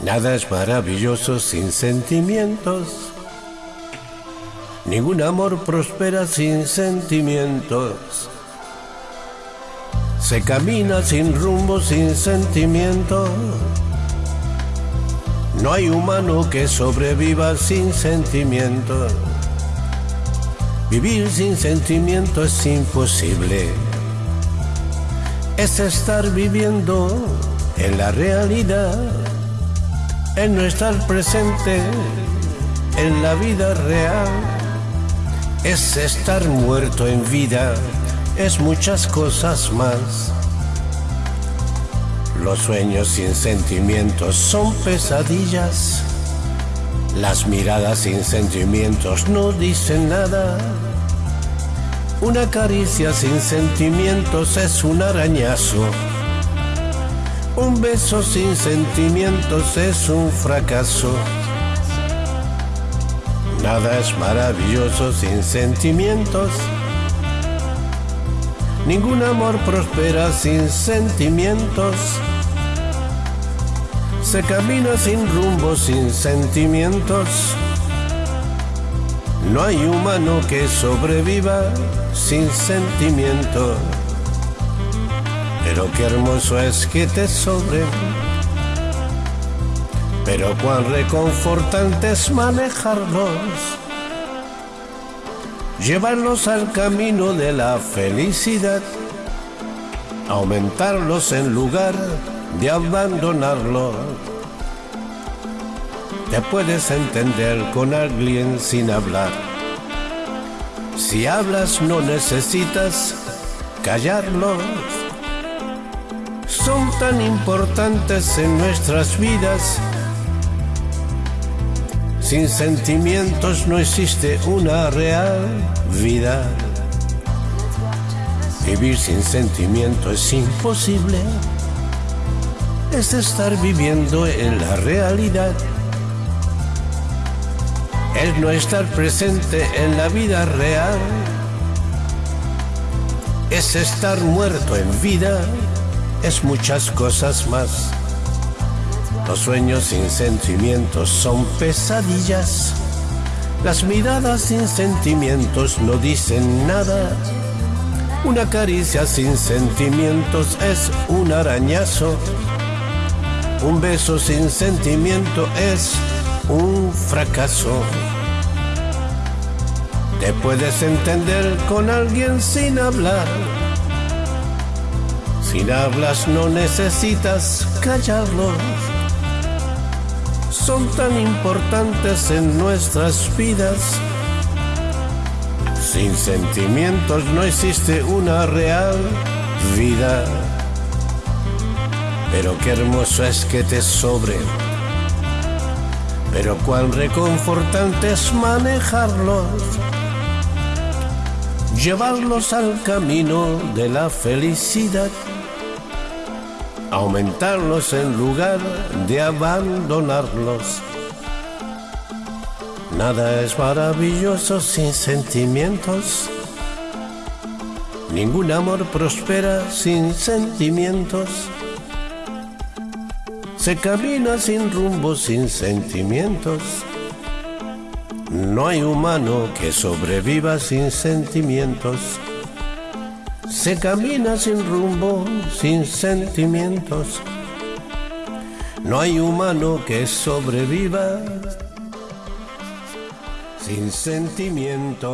Nada es maravilloso sin sentimientos. Ningún amor prospera sin sentimientos. Se camina sin rumbo, sin sentimiento. No hay humano que sobreviva sin sentimiento. Vivir sin sentimiento es imposible. Es estar viviendo en la realidad, en no estar presente en la vida real. Es estar muerto en vida, es muchas cosas más. Los sueños sin sentimientos son pesadillas. Las miradas sin sentimientos no dicen nada. Una caricia sin sentimientos es un arañazo. Un beso sin sentimientos es un fracaso. Nada es maravilloso sin sentimientos. Ningún amor prospera sin sentimientos. Se camina sin rumbo, sin sentimientos. No hay humano que sobreviva sin sentimiento. Pero qué hermoso es que te sobre. Pero cuán reconfortante es manejarlos llevarlos al camino de la felicidad, aumentarlos en lugar de abandonarlos. Te puedes entender con alguien sin hablar. Si hablas no necesitas callarlos. Son tan importantes en nuestras vidas sin sentimientos no existe una real vida. Vivir sin sentimiento es imposible. Es estar viviendo en la realidad. Es no estar presente en la vida real. Es estar muerto en vida. Es muchas cosas más. Los sueños sin sentimientos son pesadillas. Las miradas sin sentimientos no dicen nada. Una caricia sin sentimientos es un arañazo. Un beso sin sentimiento es un fracaso. Te puedes entender con alguien sin hablar. Sin hablas no necesitas callarlo son tan importantes en nuestras vidas. Sin sentimientos no existe una real vida. Pero qué hermoso es que te sobre. Pero cuán reconfortante es manejarlos. Llevarlos al camino de la felicidad aumentarlos en lugar de abandonarlos. Nada es maravilloso sin sentimientos. Ningún amor prospera sin sentimientos. Se camina sin rumbo sin sentimientos. No hay humano que sobreviva sin sentimientos. Se camina sin rumbo, sin sentimientos. No hay humano que sobreviva sin sentimientos.